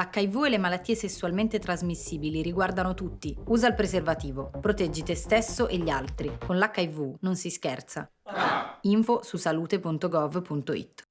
L'HIV e le malattie sessualmente trasmissibili riguardano tutti. Usa il preservativo, proteggi te stesso e gli altri. Con l'HIV non si scherza. Info su salute.gov.it